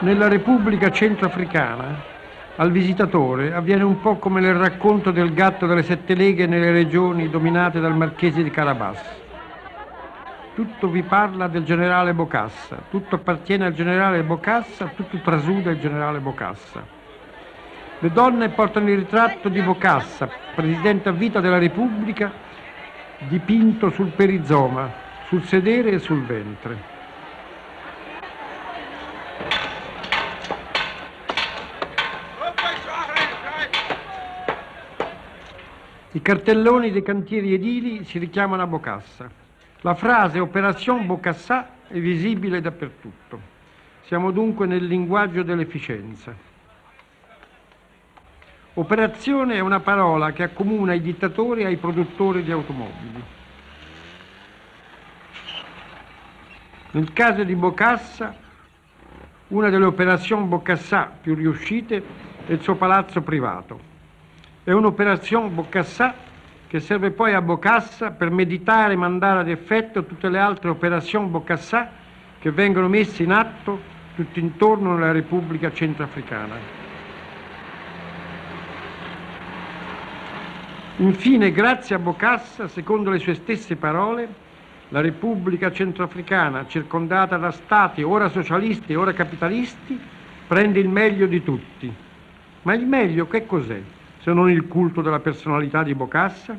Nella Repubblica Centroafricana al visitatore avviene un po' come nel racconto del gatto delle sette leghe nelle regioni dominate dal marchese di Carabas. Tutto vi parla del generale Bocassa, tutto appartiene al generale Bocassa, tutto trasuda il generale Bocassa. Le donne portano il ritratto di Bocassa, presidente a vita della Repubblica, dipinto sul perizoma, sul sedere e sul ventre. I cartelloni dei cantieri edili si richiamano a Bocassa. La frase Operation Bocassà è visibile dappertutto. Siamo dunque nel linguaggio dell'efficienza. Operazione è una parola che accomuna i dittatori ai produttori di automobili. Nel caso di Bocassa, una delle operazioni Bocassà più riuscite è il suo palazzo privato. È un'operazione Bocassà che serve poi a Bocassa per meditare e mandare ad effetto tutte le altre operazioni Bocassà che vengono messe in atto tutto intorno alla Repubblica Centrafricana. Infine, grazie a Bocassa, secondo le sue stesse parole, la Repubblica Centroafricana, circondata da stati ora socialisti e ora capitalisti, prende il meglio di tutti. Ma il meglio che cos'è? Se non il culto della personalità di Bocassa?